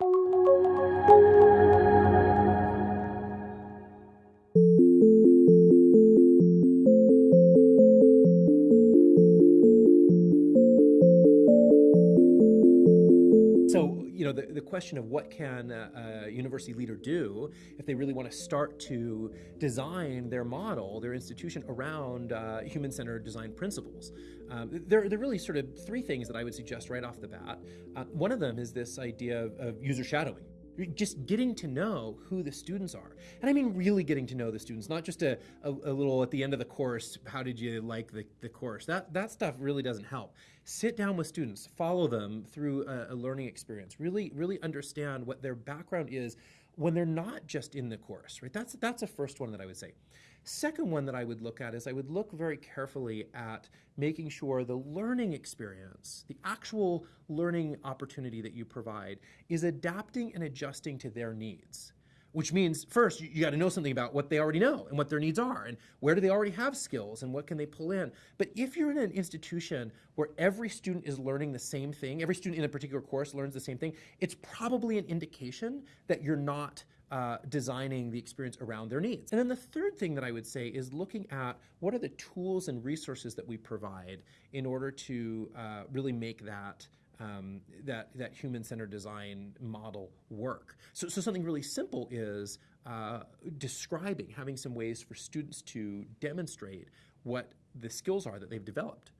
Música you know, the, the question of what can a, a university leader do if they really want to start to design their model, their institution around uh, human-centered design principles. Um, there, there are really sort of three things that I would suggest right off the bat. Uh, one of them is this idea of, of user shadowing just getting to know who the students are. And I mean really getting to know the students, not just a, a, a, little at the end of the course, how did you like the, the course? That, that stuff really doesn't help. Sit down with students, follow them through a, a learning experience, really, really understand what their background is when they're not just in the course, right? That's, that's a first one that I would say. Second one that I would look at is I would look very carefully at making sure the learning experience, the actual learning opportunity that you provide is adapting and adjusting to their needs which means first you, got to know something about what they already know and what their needs are and where do they already have skills and what can they pull in. But if you're in an institution where every student is learning the same thing, every student in a particular course learns the same thing, it's probably an indication that you're not uh, designing the experience around their needs. And then the third thing that I would say is looking at what are the tools and resources that we provide in order to uh, really make that um, that, that human-centered design model work. So, so something really simple is uh, describing, having some ways for students to demonstrate what the skills are that they've developed.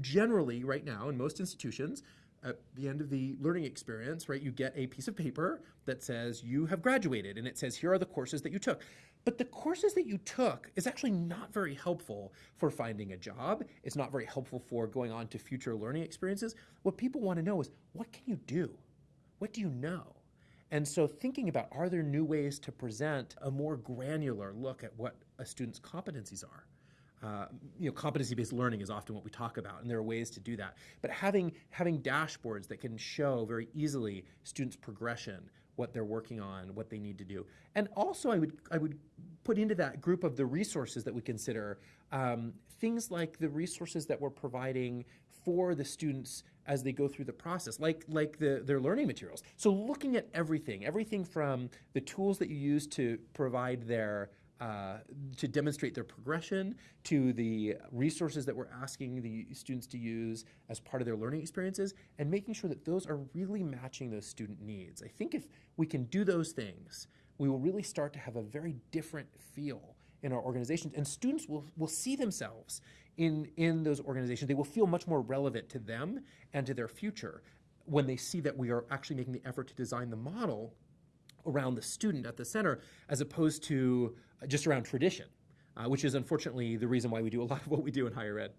Generally, right now, in most institutions, at the end of the learning experience, right, you get a piece of paper that says you have graduated and it says here are the courses that you took. But the courses that you took is actually not very helpful for finding a job. It's not very helpful for going on to future learning experiences. What people want to know is what can you do? What do you know? And so thinking about are there new ways to present a more granular look at what a student's competencies are? Uh, you know, competency-based learning is often what we talk about, and there are ways to do that. But having having dashboards that can show very easily students' progression, what they're working on, what they need to do, and also I would I would put into that group of the resources that we consider um, things like the resources that we're providing for the students as they go through the process, like like the, their learning materials. So looking at everything, everything from the tools that you use to provide their uh, to demonstrate their progression to the resources that we're asking the students to use as part of their learning experiences and making sure that those are really matching those student needs. I think if we can do those things, we will really start to have a very different feel in our organizations and students will, will see themselves in, in those organizations. They will feel much more relevant to them and to their future when they see that we are actually making the effort to design the model around the student at the center as opposed to just around tradition, uh, which is unfortunately the reason why we do a lot of what we do in higher ed.